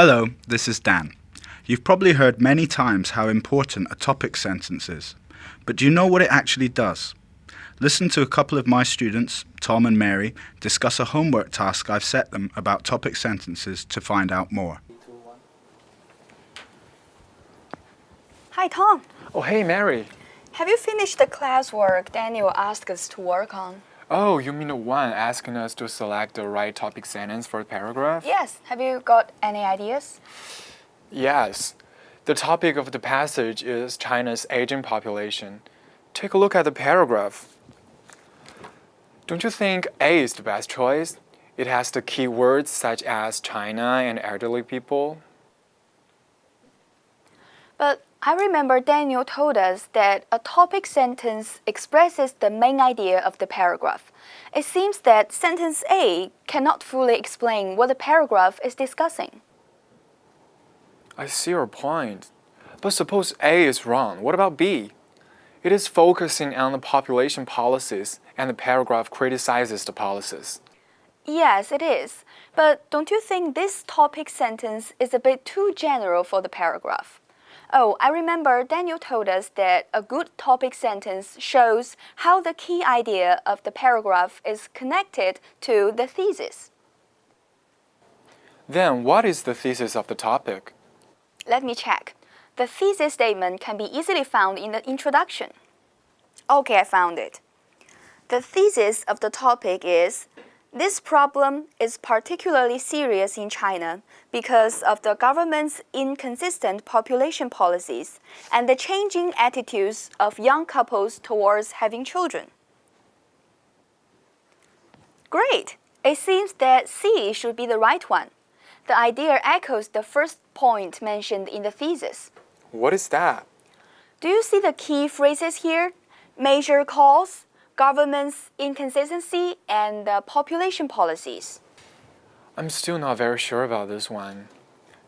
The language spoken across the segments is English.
Hello, this is Dan. You've probably heard many times how important a topic sentence is, but do you know what it actually does? Listen to a couple of my students, Tom and Mary, discuss a homework task I've set them about topic sentences to find out more. Hi, Tom. Oh, hey, Mary. Have you finished the classwork Daniel asked us to work on? Oh, you mean the one asking us to select the right topic sentence for the paragraph? Yes. Have you got any ideas? Yes. The topic of the passage is China's aging population. Take a look at the paragraph. Don't you think A is the best choice? It has the key words such as China and elderly people. But I remember Daniel told us that a topic sentence expresses the main idea of the paragraph. It seems that sentence A cannot fully explain what the paragraph is discussing. I see your point. But suppose A is wrong, what about B? It is focusing on the population policies and the paragraph criticizes the policies. Yes, it is. But don't you think this topic sentence is a bit too general for the paragraph? Oh, I remember Daniel told us that a good topic sentence shows how the key idea of the paragraph is connected to the thesis. Then what is the thesis of the topic? Let me check. The thesis statement can be easily found in the introduction. Okay, I found it. The thesis of the topic is this problem is particularly serious in China because of the government's inconsistent population policies and the changing attitudes of young couples towards having children. Great! It seems that C should be the right one. The idea echoes the first point mentioned in the thesis. What is that? Do you see the key phrases here? Major cause, government's inconsistency, and the population policies. I'm still not very sure about this one.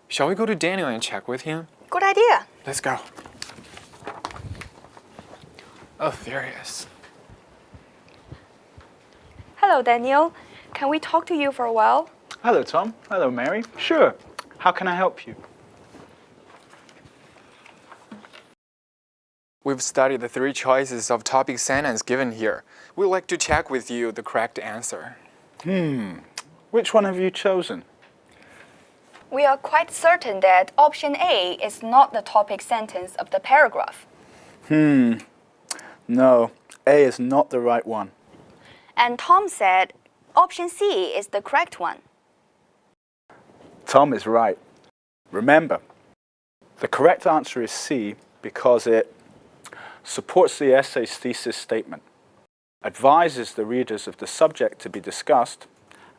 Shall we go to Daniel and check with him? Good idea. Let's go. Oh, there he is. Hello, Daniel. Can we talk to you for a while? Hello, Tom. Hello, Mary. Sure. How can I help you? We've studied the three choices of topic sentence given here. We'd like to check with you the correct answer. Hmm. Which one have you chosen? We are quite certain that option A is not the topic sentence of the paragraph. Hmm. No, A is not the right one. And Tom said option C is the correct one. Tom is right. Remember, the correct answer is C because it supports the essay's thesis statement, advises the readers of the subject to be discussed,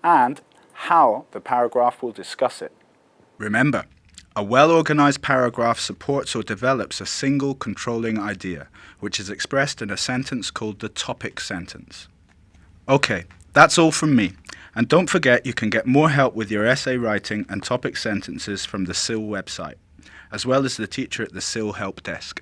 and how the paragraph will discuss it. Remember, a well-organized paragraph supports or develops a single controlling idea, which is expressed in a sentence called the topic sentence. Okay, that's all from me. And don't forget you can get more help with your essay writing and topic sentences from the SIL website, as well as the teacher at the SIL help desk.